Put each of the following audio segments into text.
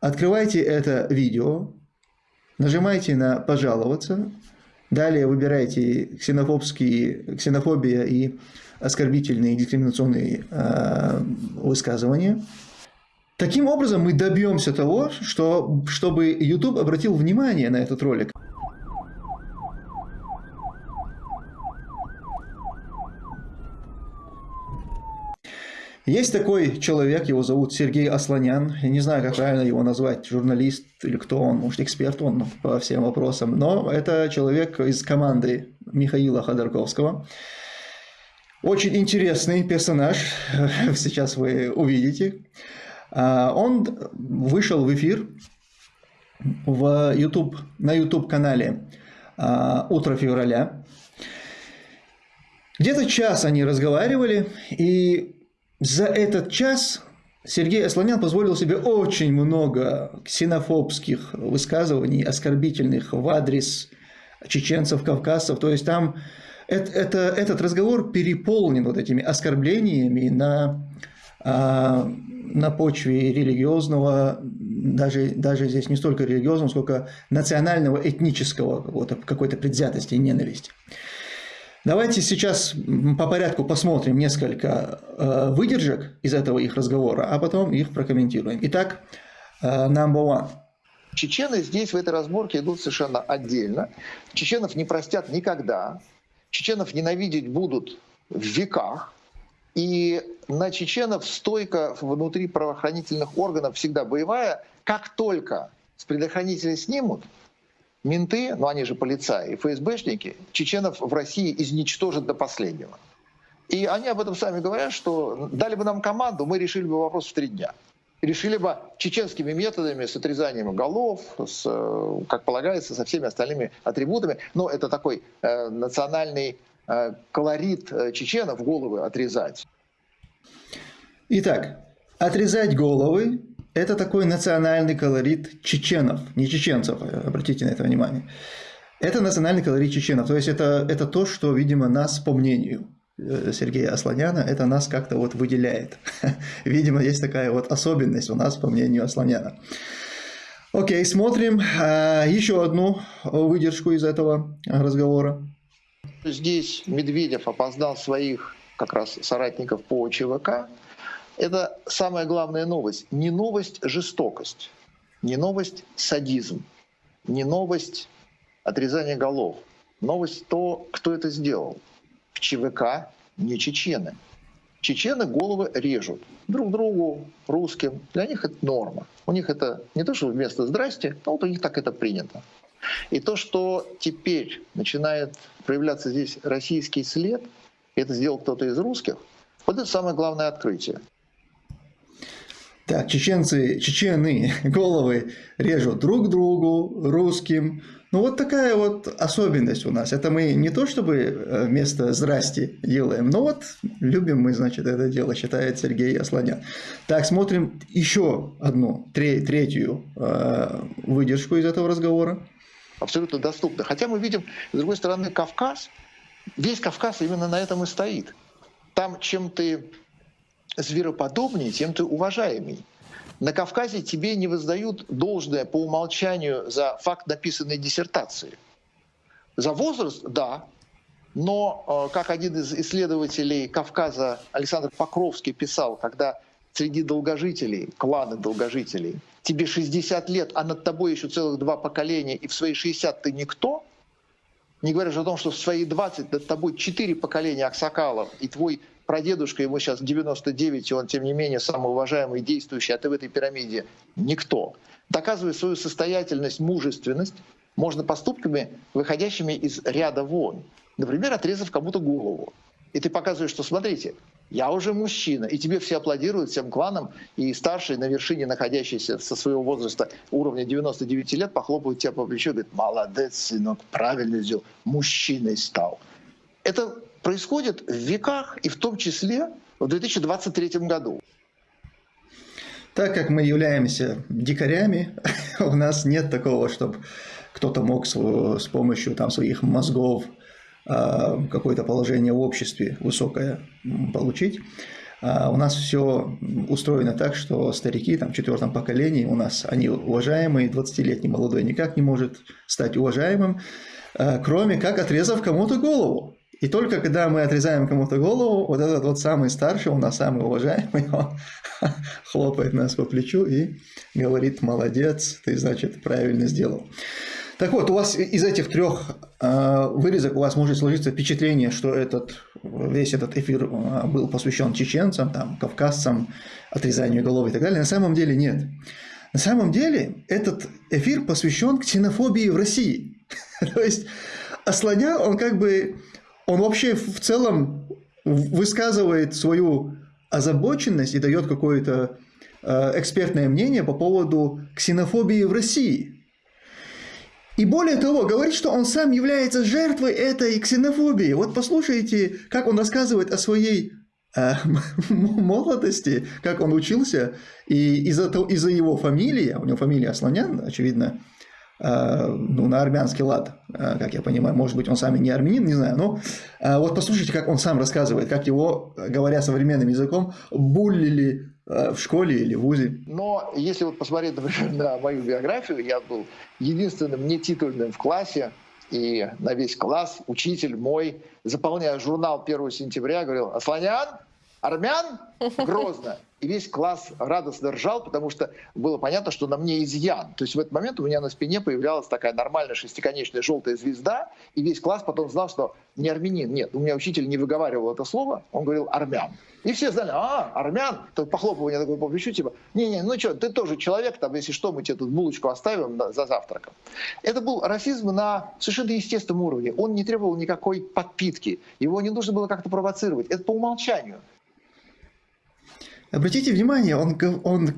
Открывайте это видео, нажимайте на «Пожаловаться», далее выбирайте ксенофобские, ксенофобия и оскорбительные дискриминационные э, высказывания. Таким образом мы добьемся того, что, чтобы YouTube обратил внимание на этот ролик. Есть такой человек, его зовут Сергей Асланян. Я не знаю, как правильно его назвать, журналист или кто он, может, эксперт он по всем вопросам. Но это человек из команды Михаила Ходорковского. Очень интересный персонаж, сейчас вы увидите. А, он вышел в эфир в YouTube, на YouTube-канале а, «Утро февраля». Где-то час они разговаривали, и за этот час Сергей Асланян позволил себе очень много ксенофобских высказываний, оскорбительных в адрес чеченцев, кавказцев. То есть там это, это, этот разговор переполнен вот этими оскорблениями на, а, на почве религиозного, даже, даже здесь не столько религиозного, сколько национального, этнического какой-то предвзятости и ненависти. Давайте сейчас по порядку посмотрим несколько э, выдержек из этого их разговора, а потом их прокомментируем. Итак, э, number one. Чечены здесь в этой разборке идут совершенно отдельно. Чеченов не простят никогда. Чеченов ненавидеть будут в веках. И на чеченов стойка внутри правоохранительных органов всегда боевая. Как только с предохранителя снимут, менты, ну они же полицаи ФСБшники, чеченов в России изничтожат до последнего. И они об этом сами говорят, что дали бы нам команду, мы решили бы вопрос в три дня. Решили бы чеченскими методами, с отрезанием голов, с, как полагается, со всеми остальными атрибутами. Но это такой э, национальный э, колорит э, чеченов, головы отрезать. Итак, отрезать головы это такой национальный колорит чеченов, не чеченцев, обратите на это внимание. Это национальный колорит чеченов, то есть это, это то, что, видимо, нас, по мнению э, Сергея Асланяна, это нас как-то вот выделяет. Видимо, есть такая вот особенность у нас, по мнению Асланяна. Окей, смотрим а, еще одну выдержку из этого разговора. Здесь Медведев опоздал своих как раз соратников по ЧВК, это самая главная новость. Не новость жестокость, не новость садизм, не новость отрезание голов. Новость то, кто это сделал. В ЧВК не чечены. Чечены головы режут друг другу, русским. Для них это норма. У них это не то, что вместо «здрасте», но вот у них так это принято. И то, что теперь начинает проявляться здесь российский след, это сделал кто-то из русских, вот это самое главное открытие. Так, чеченцы, чечены головы режут друг другу, русским. Ну вот такая вот особенность у нас. Это мы не то чтобы э, вместо «здрасте» делаем, но вот любим мы, значит, это дело, считает Сергей Асланян. Так, смотрим еще одну, третью э, выдержку из этого разговора. Абсолютно доступно. Хотя мы видим, с другой стороны, Кавказ, весь Кавказ именно на этом и стоит. Там, чем ты звероподобнее, тем ты уважаемый. На Кавказе тебе не воздают должное по умолчанию за факт написанной диссертации. За возраст – да, но, э, как один из исследователей Кавказа Александр Покровский писал, когда среди долгожителей, кланы долгожителей, тебе 60 лет, а над тобой еще целых два поколения, и в свои 60 ты никто, не говоря же о том, что в свои 20 над тобой четыре поколения Аксакалов, и твой прадедушка, ему сейчас 99, и он, тем не менее, самый уважаемый, действующий, а ты в этой пирамиде никто. Доказывая свою состоятельность, мужественность, можно поступками, выходящими из ряда вон. Например, отрезав кому-то голову. И ты показываешь, что смотрите, я уже мужчина, и тебе все аплодируют, всем кланам, и старший на вершине, находящийся со своего возраста уровня 99 лет, похлопают тебя по плечу и говорят, молодец, сынок, правильно сделал, мужчиной стал. Это происходит в веках и в том числе в 2023 году. Так как мы являемся дикарями, у нас нет такого, чтобы кто-то мог с, помощью там, своих мозгов а, какое-то положение в обществе высокое получить. А у нас все устроено так, что старики там, в четвертом поколении у нас, они уважаемые, 20-летний молодой никак не может стать уважаемым, а, кроме как отрезав кому-то голову. И только когда мы отрезаем кому-то голову, вот этот вот самый старший, он нас самый уважаемый, он хлопает нас по плечу и говорит, молодец, ты, значит, правильно сделал. Так вот, у вас из этих трех э, вырезок у вас может сложиться впечатление, что этот, весь этот эфир э, был посвящен чеченцам, там, кавказцам, отрезанию голов и так далее. На самом деле нет. На самом деле этот эфир посвящен ксенофобии в России. То есть Асланя, он как бы, он вообще в целом высказывает свою озабоченность и дает какое-то э, экспертное мнение по поводу ксенофобии в России. И более того, говорит, что он сам является жертвой этой ксенофобии. Вот послушайте, как он рассказывает о своей э, молодости, как он учился, и из-за из его фамилии, у него фамилия Асланян, очевидно, ну, на армянский лад, э, как я понимаю, может быть, он сам и не армянин, не знаю, но э, вот послушайте, как он сам рассказывает, как его, говоря современным языком, буллили Э, в школе или в ВУЗе. Но если вот посмотреть, например, на мою биографию, я был единственным нетитульным в классе, и на весь класс учитель мой, заполняя журнал 1 сентября, говорил, «Асланян, армян, Грозно». И весь класс радостно ржал, потому что было понятно, что на мне изъян. То есть в этот момент у меня на спине появлялась такая нормальная шестиконечная желтая звезда, и весь класс потом знал, что не армянин. Нет, у меня учитель не выговаривал это слово, он говорил «армян». И все знали, а, армян, то похлопывание такое по плечу, типа, не-не, ну что, ты тоже человек, там, если что, мы тебе тут булочку оставим за завтраком. Это был расизм на совершенно естественном уровне. Он не требовал никакой подпитки, его не нужно было как-то провоцировать. Это по умолчанию. Обратите внимание, он, он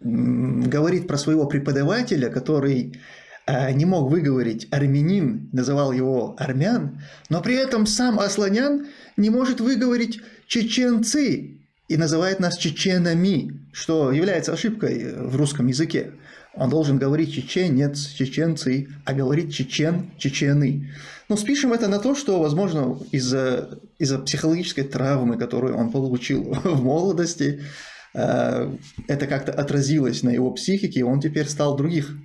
говорит про своего преподавателя, который а, не мог выговорить армянин, называл его армян, но при этом сам Асланян не может выговорить чеченцы и называет нас чеченами, что является ошибкой в русском языке. Он должен говорить чеченец, чеченцы, а говорить чечен, чечены. Но спишем это на то, что, возможно, из-за из психологической травмы, которую он получил в молодости, э, это как-то отразилось на его психике, и он теперь стал других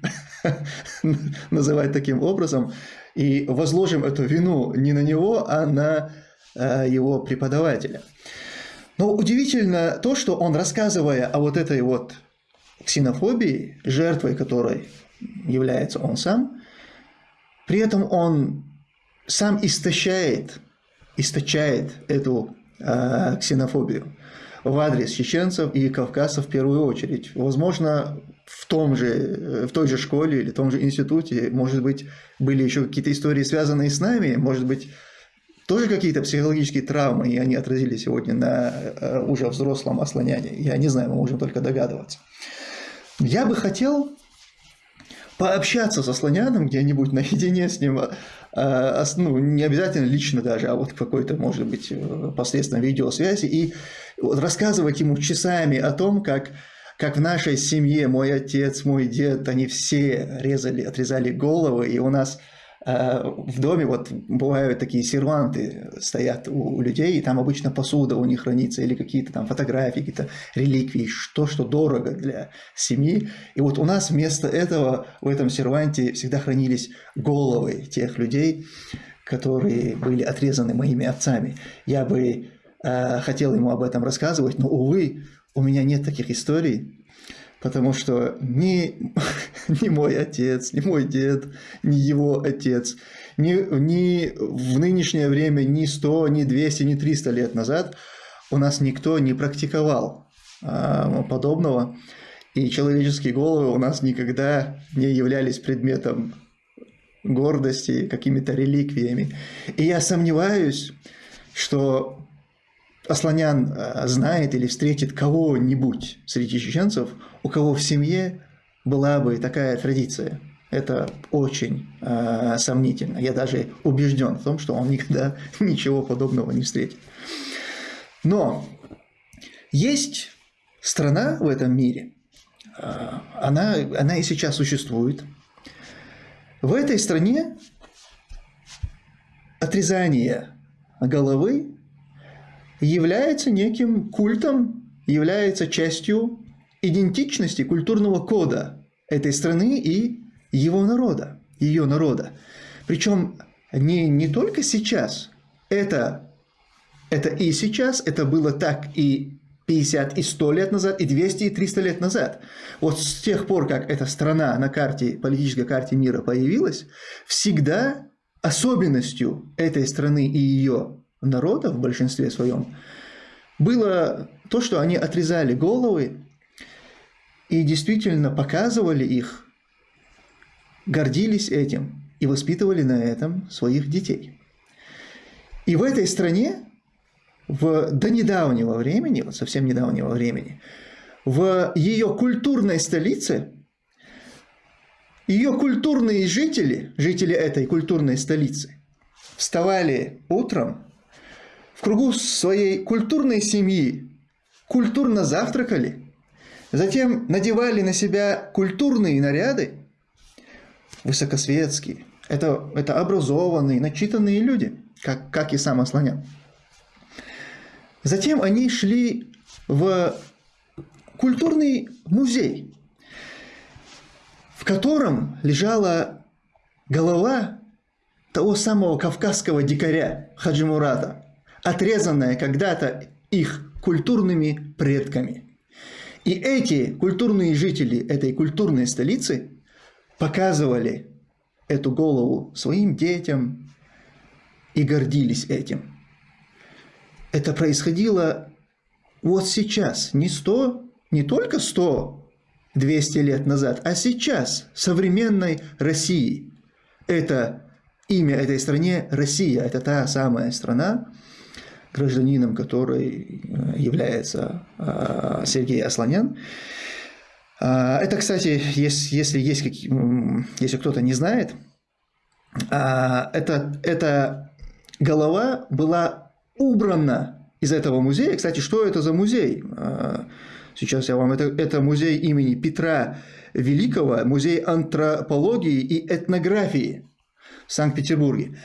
называть таким образом. И возложим эту вину не на него, а на э, его преподавателя. Но удивительно то, что он, рассказывая о вот этой вот ксенофобии, жертвой которой является он сам, при этом он сам истощает, источает эту э, ксенофобию в адрес чеченцев и кавказцев в первую очередь. Возможно, в, том же, э, в той же школе или в том же институте, может быть, были еще какие-то истории, связанные с нами, может быть, тоже какие-то психологические травмы, и они отразились сегодня на э, уже взрослом ослоняне. Я не знаю, мы можем только догадываться. Я бы хотел пообщаться со слоняном где-нибудь наедине с ним, а, ну, не обязательно лично даже, а вот какой-то, может быть, э, посредством видеосвязи, и рассказывать ему часами о том, как как в нашей семье мой отец, мой дед, они все резали, отрезали головы, и у нас в доме вот бывают такие серванты, стоят у людей, и там обычно посуда у них хранится, или какие-то там фотографии, какие-то реликвии, что, что дорого для семьи. И вот у нас вместо этого в этом серванте всегда хранились головы тех людей, которые были отрезаны моими отцами. Я бы э, хотел ему об этом рассказывать, но, увы, у меня нет таких историй, потому что ни, ни мой отец, ни мой дед, ни его отец, ни, ни в нынешнее время, ни 100, ни 200, ни 300 лет назад у нас никто не практиковал а, подобного, и человеческие головы у нас никогда не являлись предметом гордости, какими-то реликвиями. И я сомневаюсь, что Асланян э, знает или встретит кого-нибудь среди чеченцев, у кого в семье была бы такая традиция. Это очень э, сомнительно. Я даже убежден в том, что он никогда ничего подобного не встретит. Но есть страна в этом мире, э, она, она и сейчас существует. В этой стране отрезание головы является неким культом, является частью идентичности культурного кода этой страны и его народа, ее народа. Причем не, не только сейчас, это, это и сейчас, это было так и 50, и 100 лет назад, и 200, и 300 лет назад. Вот с тех пор, как эта страна на карте, политической карте мира появилась, всегда особенностью этой страны и ее народа в большинстве своем было то, что они отрезали головы и действительно показывали их, гордились этим и воспитывали на этом своих детей. И в этой стране в, до недавнего времени, вот совсем недавнего времени, в ее культурной столице, ее культурные жители, жители этой культурной столицы, вставали утром кругу своей культурной семьи, культурно завтракали, затем надевали на себя культурные наряды, высокосветские. Это, это образованные, начитанные люди, как, как и сам Асланян. Затем они шли в культурный музей, в котором лежала голова того самого кавказского дикаря Хаджимурата, отрезанная когда-то их культурными предками. И эти культурные жители этой культурной столицы показывали эту голову своим детям и гордились этим это происходило вот сейчас, не сто, не только сто, 200 лет назад, а сейчас, современной России. Это имя этой стране Россия, это та самая страна, гражданином которой э, является э, Сергей Асланян. А, это, кстати, если, есть, если кто-то не знает, а, это, эта голова была убрано из этого музея. Кстати, что это за музей? А, сейчас я вам... Это, это музей имени Петра Великого, музей антропологии и этнографии в Санкт-Петербурге.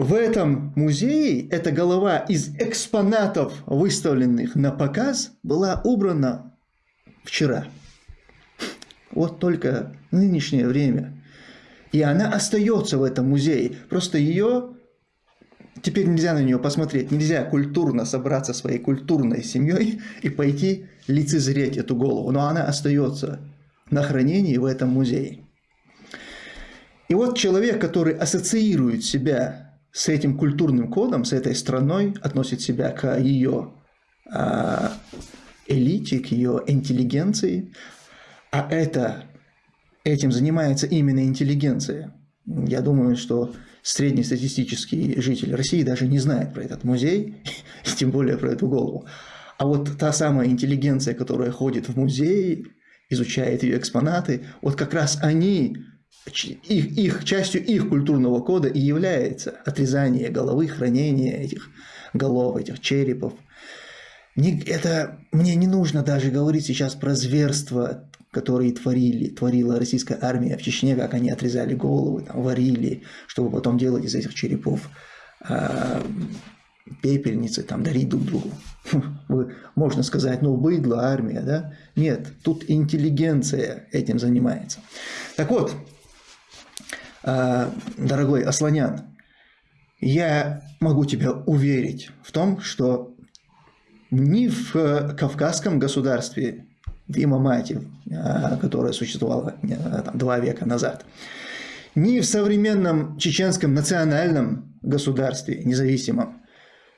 В этом музее эта голова из экспонатов, выставленных на показ, была убрана вчера. Вот только нынешнее время. И она остается в этом музее. Просто ее Теперь нельзя на нее посмотреть, нельзя культурно собраться своей культурной семьей и пойти лицезреть эту голову, но она остается на хранении в этом музее. И вот человек, который ассоциирует себя с этим культурным кодом, с этой страной, относит себя к ее а, элите, к ее интеллигенции, а это, этим занимается именно интеллигенция. Я думаю, что среднестатистический житель России даже не знает про этот музей, и тем более про эту голову. А вот та самая интеллигенция, которая ходит в музей, изучает ее экспонаты, вот как раз они, их, их, частью их культурного кода и является отрезание головы, хранение этих голов, этих черепов. Не, это мне не нужно даже говорить сейчас про зверство которые творили, творила российская армия в Чечне, как они отрезали головы, там, варили, чтобы потом делать из этих черепов э, пепельницы, там, дарить друг другу. Можно сказать, ну, быдло, армия, да? Нет, тут интеллигенция этим занимается. Так вот, дорогой Асланян, я могу тебя уверить в том, что ни в Кавказском государстве, Имамати, а, которая существовала э, там, два века назад, ни в современном чеченском национальном государстве независимом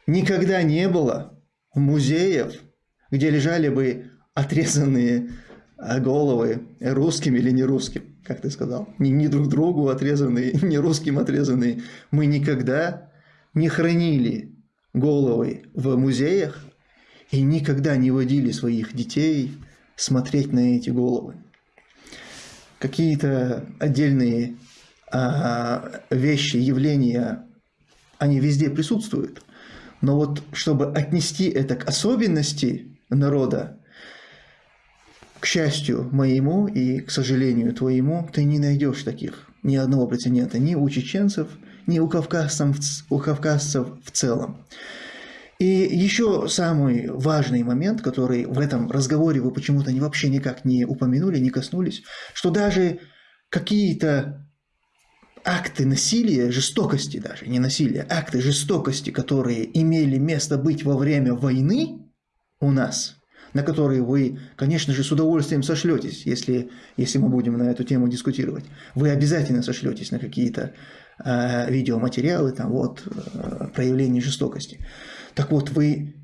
никогда не было музеев, где лежали бы отрезанные а, головы русским или не русским, как ты сказал, не, не друг другу отрезанные, не русским отрезанные. Мы никогда не хранили головы в музеях и никогда не водили своих детей смотреть на эти головы. Какие-то отдельные а, вещи, явления, они везде присутствуют. Но вот чтобы отнести это к особенности народа, к счастью моему и к сожалению твоему, ты не найдешь таких ни одного прецедента ни у чеченцев, ни у кавказцев, у кавказцев в целом. И еще самый важный момент, который в этом разговоре вы почему-то вообще никак не упомянули, не коснулись, что даже какие-то акты насилия, жестокости даже, не насилия, акты жестокости, которые имели место быть во время войны у нас, на которые вы, конечно же, с удовольствием сошлетесь, если, если мы будем на эту тему дискутировать. Вы обязательно сошлетесь на какие-то э, видеоматериалы, там вот, э, проявления жестокости. Так вот, вы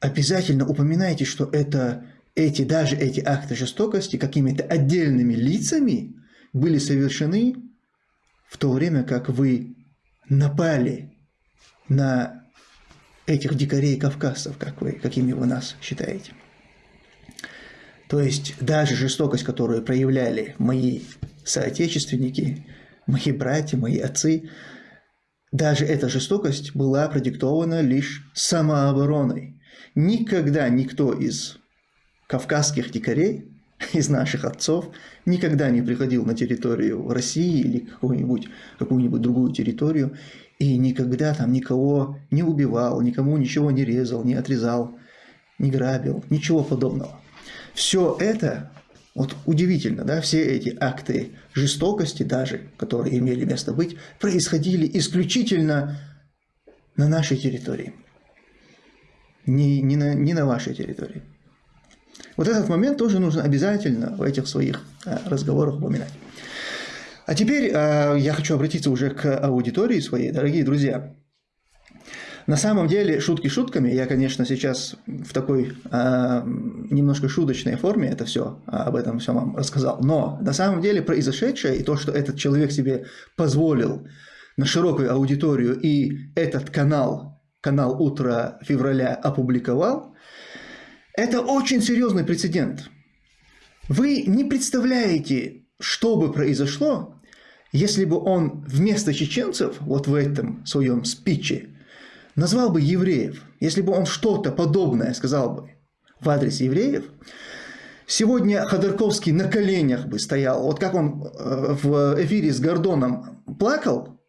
обязательно упоминаете, что это, эти, даже эти акты жестокости какими-то отдельными лицами были совершены в то время как вы напали на этих дикарей кавказцев, как вы, какими вы нас считаете. То есть даже жестокость, которую проявляли мои соотечественники, мои братья, мои отцы, даже эта жестокость была продиктована лишь самообороной. Никогда никто из кавказских дикарей из наших отцов никогда не приходил на территорию России или какую-нибудь какую другую территорию и никогда там никого не убивал, никому ничего не резал, не отрезал, не грабил, ничего подобного. Все это, вот удивительно, да, все эти акты жестокости даже, которые имели место быть, происходили исключительно на нашей территории, не, не, на, не на вашей территории. Вот этот момент тоже нужно обязательно в этих своих э, разговорах упоминать. А теперь э, я хочу обратиться уже к аудитории своей, дорогие друзья. На самом деле, шутки шутками, я, конечно, сейчас в такой э, немножко шуточной форме это все, об этом все вам рассказал, но на самом деле произошедшее и то, что этот человек себе позволил на широкую аудиторию и этот канал, канал «Утро февраля» опубликовал, это очень серьезный прецедент. Вы не представляете, что бы произошло, если бы он вместо чеченцев, вот в этом своем спиче, назвал бы евреев, если бы он что-то подобное сказал бы в адрес евреев, сегодня Ходорковский на коленях бы стоял, вот как он э, в эфире с Гордоном плакал,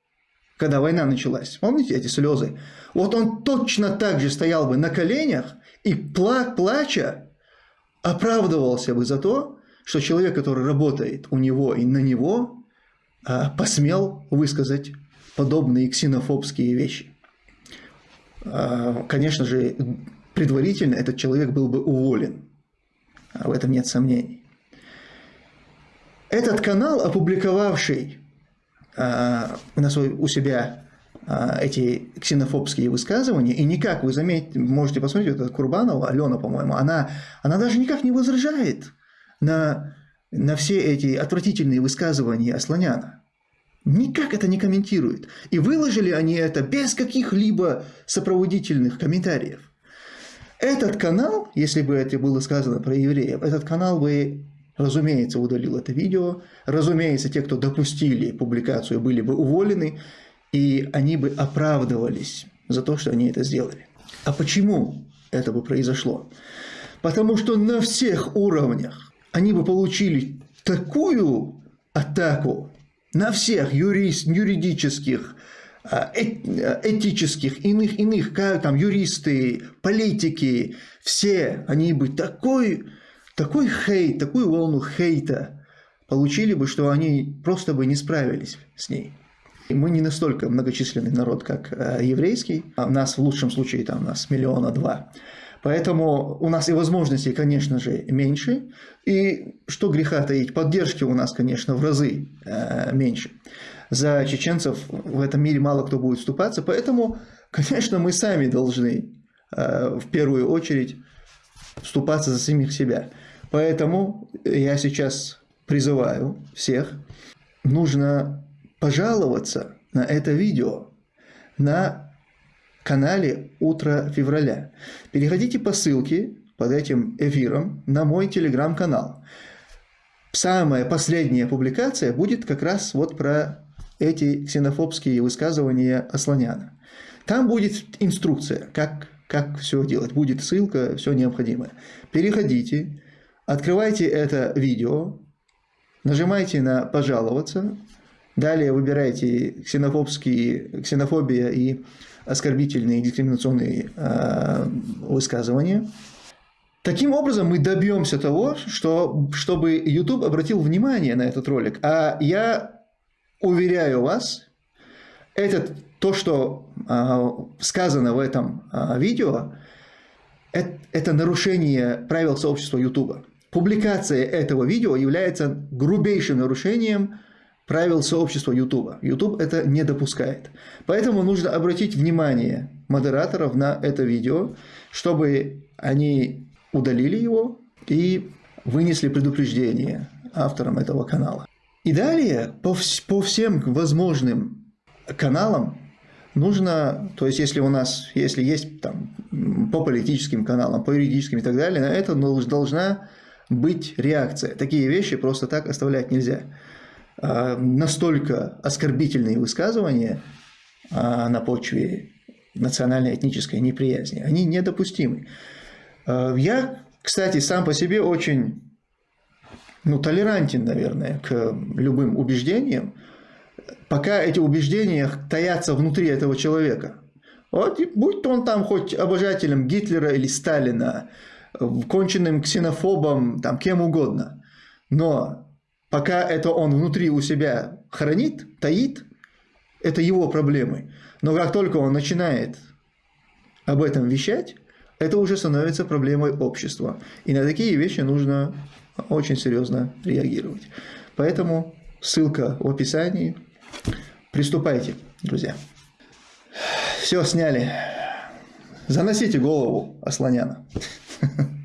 когда война началась, помните эти слезы? Вот он точно так же стоял бы на коленях и пла плача оправдывался бы за то, что человек, который работает у него и на него, а, посмел высказать подобные ксенофобские вещи. А, конечно же, предварительно этот человек был бы уволен. В этом нет сомнений. Этот канал, опубликовавший а, на свой, у себя а, эти ксенофобские высказывания, и никак, вы заметите, можете посмотреть, вот эта Курбанова, Алена, по-моему, она, она даже никак не возражает на, на все эти отвратительные высказывания Асланяна. Никак это не комментирует. И выложили они это без каких-либо сопроводительных комментариев. Этот канал, если бы это было сказано про евреев, этот канал бы, разумеется, удалил это видео. Разумеется, те, кто допустили публикацию, были бы уволены и они бы оправдывались за то, что они это сделали. А почему это бы произошло? Потому что на всех уровнях они бы получили такую атаку на всех юрист, юридических, а, этических, иных, иных, как там юристы, политики, все они бы такой, такой хейт, такую волну хейта получили бы, что они просто бы не справились с ней. Мы не настолько многочисленный народ, как э, еврейский. У а нас в лучшем случае там нас миллиона два. Поэтому у нас и возможностей, конечно же, меньше. И что греха таить, поддержки у нас, конечно, в разы э, меньше. За чеченцев в этом мире мало кто будет вступаться. Поэтому, конечно, мы сами должны э, в первую очередь вступаться за самих себя. Поэтому я сейчас призываю всех, нужно пожаловаться на это видео на канале «Утро февраля». Переходите по ссылке под этим эфиром на мой телеграм-канал. Самая последняя публикация будет как раз вот про эти ксенофобские высказывания Асланяна. Там будет инструкция, как, как все делать. Будет ссылка, все необходимое. Переходите, открывайте это видео, нажимайте на «Пожаловаться», Далее выбирайте ксенофобские, ксенофобия и оскорбительные дискриминационные э, высказывания. Таким образом, мы добьемся того, что, чтобы YouTube обратил внимание на этот ролик. А я уверяю вас, это то, что э, сказано в этом э, видео, это, это нарушение правил сообщества YouTube. Публикация этого видео является грубейшим нарушением правил сообщества YouTube. YouTube это не допускает. Поэтому нужно обратить внимание модераторов на это видео, чтобы они удалили его и вынесли предупреждение авторам этого канала. И далее по, по всем возможным каналам нужно, то есть если у нас, если есть там по политическим каналам, по юридическим и так далее, на это должна быть реакция. Такие вещи просто так оставлять нельзя. А, настолько оскорбительные высказывания а, на почве национально-этнической неприязни, они недопустимы. А, я, кстати, сам по себе очень ну, толерантен, наверное, к любым убеждениям, пока эти убеждения таятся внутри этого человека. Вот, будь то он там хоть обожателем Гитлера или Сталина, конченным ксенофобом, там, кем угодно. Но Пока это он внутри у себя хранит, таит, это его проблемы. Но как только он начинает об этом вещать, это уже становится проблемой общества. И на такие вещи нужно очень серьезно реагировать. Поэтому ссылка в описании. Приступайте, друзья. Все сняли. Заносите голову Асланяна.